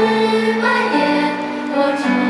枝蔓也，我知。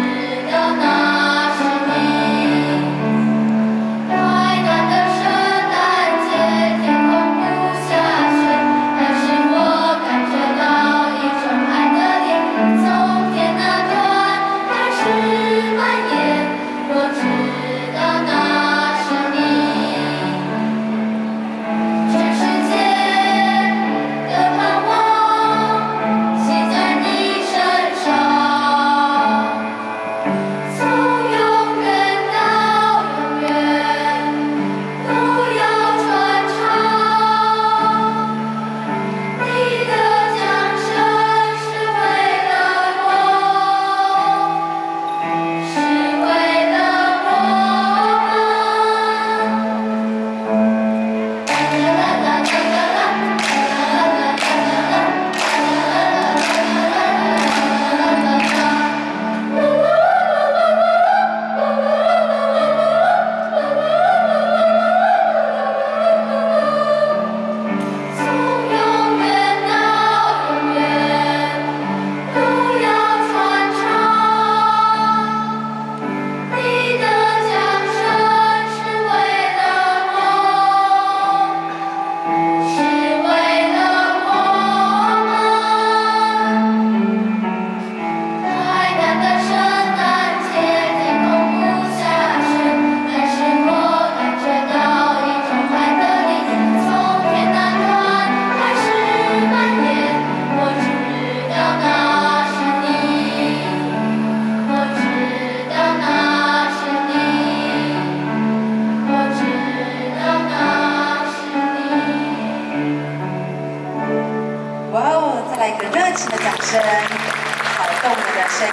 哦，再来一个热情的掌声，好动人的声。